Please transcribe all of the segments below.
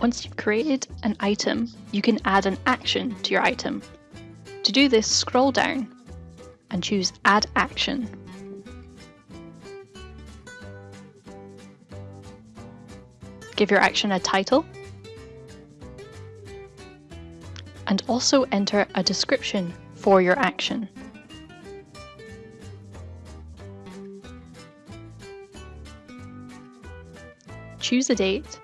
Once you've created an item, you can add an action to your item. To do this, scroll down and choose Add Action. Give your action a title and also enter a description for your action. Choose a date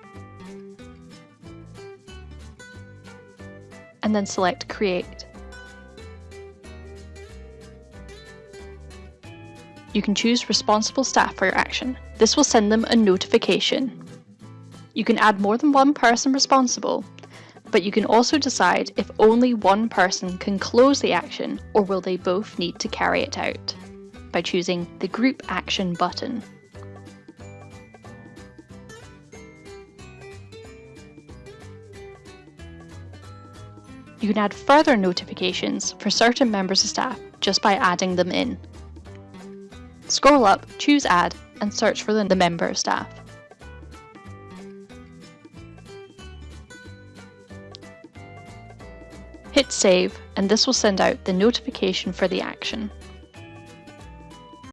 and then select Create. You can choose responsible staff for your action. This will send them a notification. You can add more than one person responsible, but you can also decide if only one person can close the action or will they both need to carry it out by choosing the Group Action button. You can add further notifications for certain members of staff just by adding them in. Scroll up, choose Add, and search for the member of staff. Hit Save, and this will send out the notification for the action.